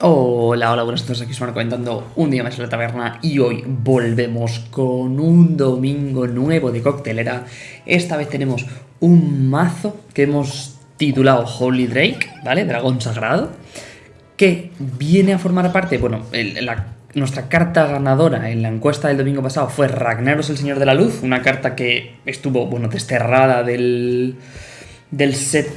Hola, hola, buenas tardes, aquí estamos comentando un día más en la taberna y hoy volvemos con un domingo nuevo de coctelera. Esta vez tenemos un mazo que hemos titulado Holy Drake, ¿vale? Dragón Sagrado, que viene a formar parte, bueno, nuestra carta ganadora en la encuesta del domingo pasado fue Ragnaros el Señor de la Luz, una carta que estuvo, bueno, desterrada del, del set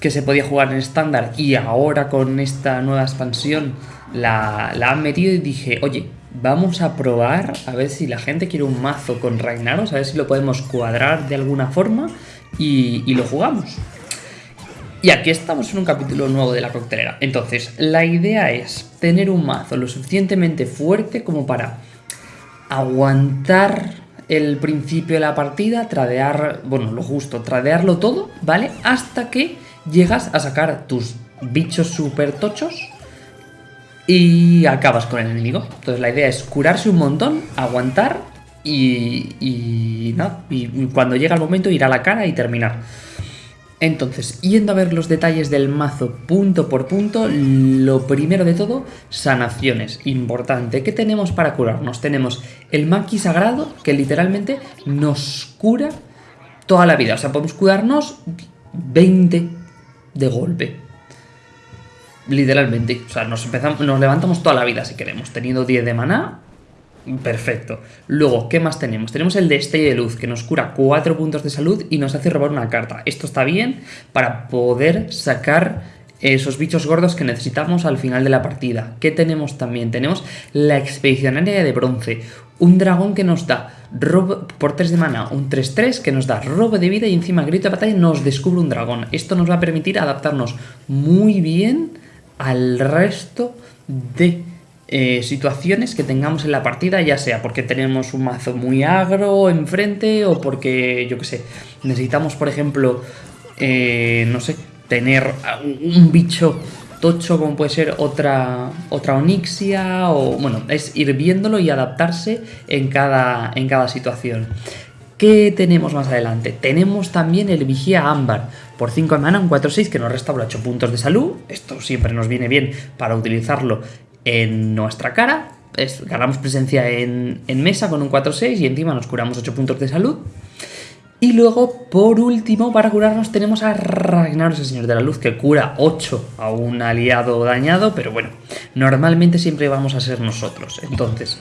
que se podía jugar en estándar y ahora con esta nueva expansión la, han metido y dije, oye, vamos a probar a ver si la gente quiere un mazo con Ragnaros, a ver si lo podemos cuadrar de alguna forma y, y lo jugamos. Y aquí estamos en un capítulo nuevo de la coctelera. Entonces, la idea es tener un mazo lo suficientemente fuerte como para aguantar el principio de la partida, tradear, bueno, lo justo, tradearlo todo, ¿vale? Hasta que llegas a sacar tus bichos super tochos y acabas con el enemigo. Entonces la idea es curarse un montón, aguantar y, y, y cuando llega el momento ir a la cara y terminar. Entonces, yendo a ver los detalles del mazo punto por punto, lo primero de todo, sanaciones. Importante, ¿qué tenemos para curarnos? Tenemos el Maki Sagrado, que literalmente nos cura toda la vida. O sea, podemos curarnos 20 de golpe. Literalmente. O sea, nos, empezamos, nos levantamos toda la vida si queremos. Teniendo 10 de maná, perfecto. Luego, ¿qué más tenemos? Tenemos el destello de luz, que nos cura 4 puntos de salud y nos hace robar una carta. Esto está bien para poder sacar esos bichos gordos que necesitamos al final de la partida. ¿Qué tenemos también? Tenemos la expedicionaria de bronce, un dragón que nos da robo por 3 de mana, un 3-3 que nos da robo de vida y encima grito de batalla nos descubre un dragón. Esto nos va a permitir adaptarnos muy bien al resto de eh, situaciones que tengamos en la partida, ya sea porque tenemos un mazo muy agro enfrente o porque, yo que sé, necesitamos, por ejemplo, eh, no sé, tener un bicho tocho como puede ser otra, otra onixia o bueno, es ir viéndolo y adaptarse en cada, en cada situación. ¿Qué tenemos más adelante? Tenemos también el Vigía Ámbar. Por 5 de mana, un 4-6 que nos restaura 8 puntos de salud. Esto siempre nos viene bien para utilizarlo en nuestra cara. ganamos presencia en, en mesa con un 4-6 y encima nos curamos 8 puntos de salud. Y luego, por último, para curarnos tenemos a Ragnaros, el Señor de la Luz, que cura 8 a un aliado dañado, pero bueno, normalmente siempre vamos a ser nosotros. Entonces,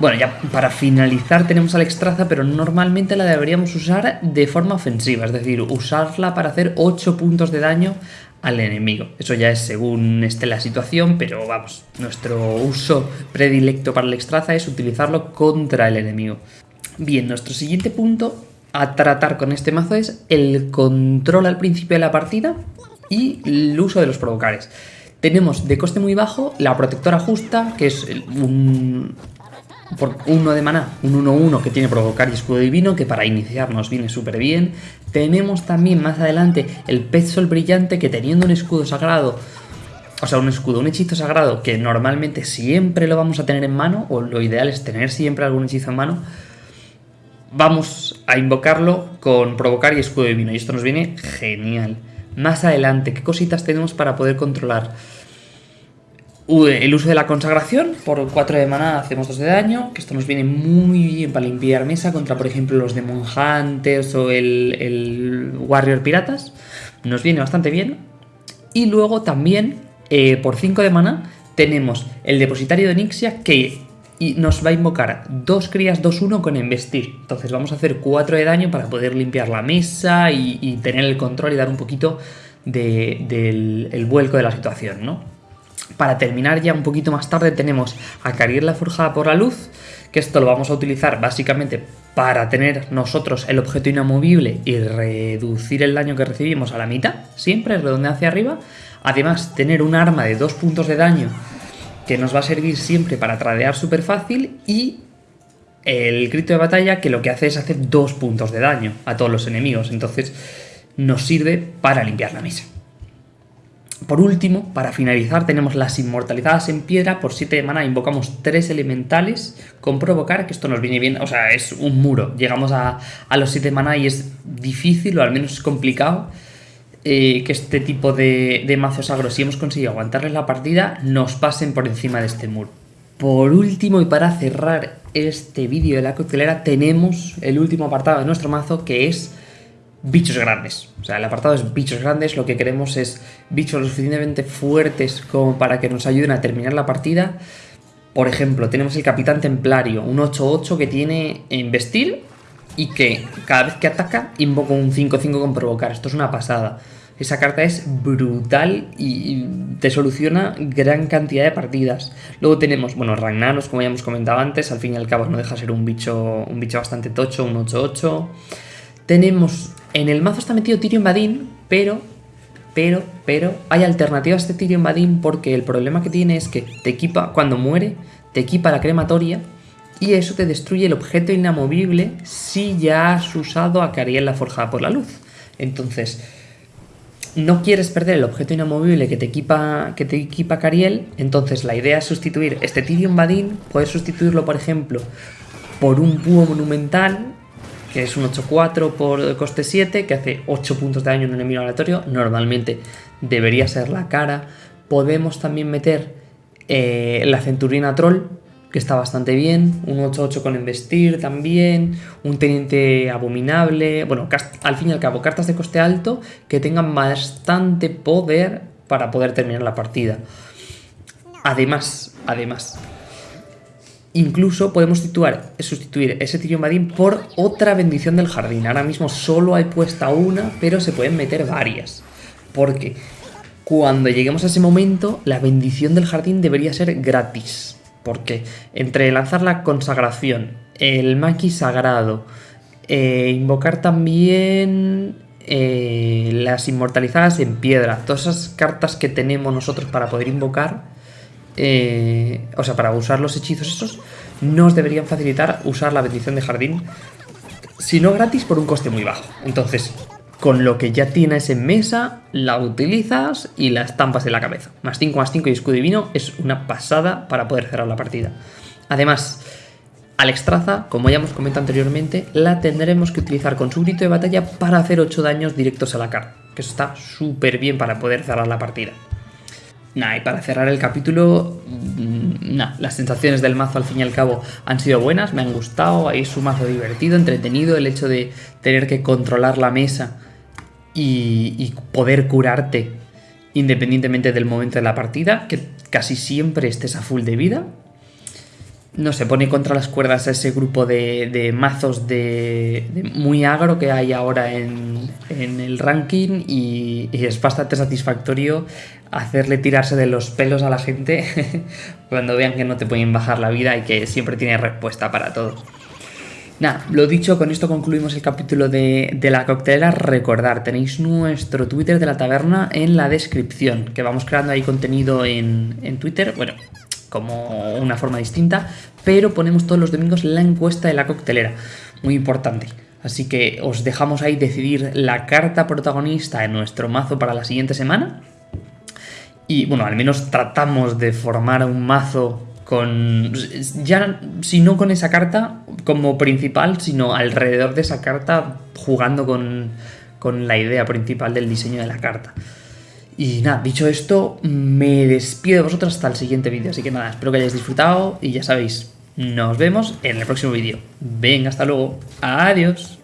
bueno, ya para finalizar tenemos al Extraza, pero normalmente la deberíamos usar de forma ofensiva, es decir, usarla para hacer 8 puntos de daño al enemigo. Eso ya es según esté la situación, pero vamos, nuestro uso predilecto para el Extraza es utilizarlo contra el enemigo. Bien, nuestro siguiente punto a tratar con este mazo es el control al principio de la partida y el uso de los provocares. Tenemos de coste muy bajo la protectora justa, que es un, por uno de maná, un 1-1 que tiene provocar y escudo divino, que para iniciar nos viene súper bien. Tenemos también más adelante el pez sol brillante, que teniendo un escudo sagrado, o sea, un escudo, un hechizo sagrado, que normalmente siempre lo vamos a tener en mano, o lo ideal es tener siempre algún hechizo en mano, vamos a invocarlo con provocar y escudo divino. Y esto nos viene genial. Más adelante, ¿qué cositas tenemos para poder controlar? El uso de la consagración, por 4 de mana hacemos 2 de daño, que esto nos viene muy bien para limpiar mesa contra, por ejemplo, los Demon Hunters o el, el Warrior Piratas. Nos viene bastante bien. Y luego también, eh, por 5 de mana, tenemos el Depositario de Nixia, que y nos va a invocar dos crías 2-1 con embestir. Entonces vamos a hacer 4 de daño para poder limpiar la mesa y, tener el control y dar un poquito del vuelco de la situación, ¿no? Para terminar ya un poquito más tarde tenemos a Carir la Forjada por la Luz, que esto lo vamos a utilizar básicamente para tener nosotros el objeto inamovible y reducir el daño que recibimos a la mitad, siempre redondear hacia arriba. Además, tener un arma de 2 puntos de daño que nos va a servir siempre para tradear súper fácil y el grito de batalla que lo que hace es hacer dos puntos de daño a todos los enemigos, entonces nos sirve para limpiar la mesa. Por último, para finalizar, tenemos las inmortalizadas en piedra. Por 7 de mana invocamos 3 elementales con provocar, que esto nos viene bien, o sea, es un muro. Llegamos a, a los 7 de mana y es difícil, o al menos es complicado, eh, que este tipo de, de mazos agros, si hemos conseguido aguantarles la partida, nos pasen por encima de este muro. Por último, y para cerrar este vídeo de la coctelera, tenemos el último apartado de nuestro mazo, que es bichos grandes. O sea, el apartado es bichos grandes, lo que queremos es bichos lo suficientemente fuertes como para que nos ayuden a terminar la partida. Por ejemplo, tenemos el Capitán Templario, un 8-8 que tiene investir y que cada vez que ataca invoca un 5-5 con provocar. Esto es una pasada. Esa carta es brutal y te soluciona gran cantidad de partidas. Luego tenemos, bueno, Ragnaros, como ya hemos comentado antes, al fin y al cabo no deja ser un bicho, un bicho bastante tocho, un 8-8. Tenemos, en el mazo está metido Tyrion Badin, pero, pero, pero, hay alternativas a este Tyrion Badin porque el problema que tiene es que te equipa, cuando muere, te equipa la crematoria y eso te destruye el objeto inamovible si ya has usado a Cariel forjada por la luz. Entonces, no quieres perder el objeto inamovible que te equipa, que te equipa Cariel, entonces la idea es sustituir este Tyrion Badin, puedes sustituirlo, por ejemplo, por un búho monumental, que es un 8-4 por coste 7, que hace 8 puntos de daño en un enemigo aleatorio, normalmente debería ser la cara. Podemos también meter eh, la Centurina Troll, que está bastante bien, un 8-8 con Investir también, un Teniente Abominable, bueno, al fin y al cabo, cartas de coste alto que tengan bastante poder para poder terminar la partida. Además, además, incluso podemos sustituir ese Tyrion Badin por otra bendición del jardín. Ahora mismo solo hay puesta una, pero se pueden meter varias. Porque cuando lleguemos a ese momento, la bendición del jardín debería ser gratis. Porque entre lanzar la consagración, el maqui sagrado, eh, invocar también eh, las inmortalizadas en piedra, todas esas cartas que tenemos nosotros para poder invocar, eh, o sea, para usar los hechizos esos, nos deberían facilitar usar la bendición de jardín, si no gratis, por un coste muy bajo. Entonces, con lo que ya tienes en mesa, la utilizas y la estampas en la cabeza. Más 5 más 5 y escudo divino es una pasada para poder cerrar la partida. Además, Alexstrasza, como ya hemos comentado anteriormente, la tendremos que utilizar con su grito de batalla para hacer 8 daños directos a la cara, que eso está súper bien para poder cerrar la partida. Nah, y para cerrar el capítulo, mm, nah, las sensaciones del mazo al fin y al cabo han sido buenas, me han gustado, es un mazo divertido, entretenido, el hecho de tener que controlar la mesa y, poder curarte independientemente del momento de la partida, que casi siempre estés a full de vida. No se pone contra las cuerdas a ese grupo de, mazos de, muy agro que hay ahora en, el ranking y, es bastante satisfactorio hacerle tirarse de los pelos a la gente cuando vean que no te pueden bajar la vida y que siempre tiene respuesta para todo. Nada, lo dicho, con esto concluimos el capítulo de, la coctelera. Recordar, tenéis nuestro Twitter de la taberna en la descripción, que vamos creando ahí contenido en, en Twitter, bueno, como una forma distinta, pero ponemos todos los domingos la encuesta de la coctelera, muy importante. Así que os dejamos ahí decidir la carta protagonista de nuestro mazo para la siguiente semana. Y bueno, al menos tratamos de formar un mazo con ya si no con esa carta como principal, sino alrededor de esa carta jugando con, con la idea principal del diseño de la carta. Y nada, dicho esto, me despido de vosotros hasta el siguiente vídeo. Así que nada, espero que hayáis disfrutado y ya sabéis, nos vemos en el próximo vídeo. Venga, hasta luego. Adiós.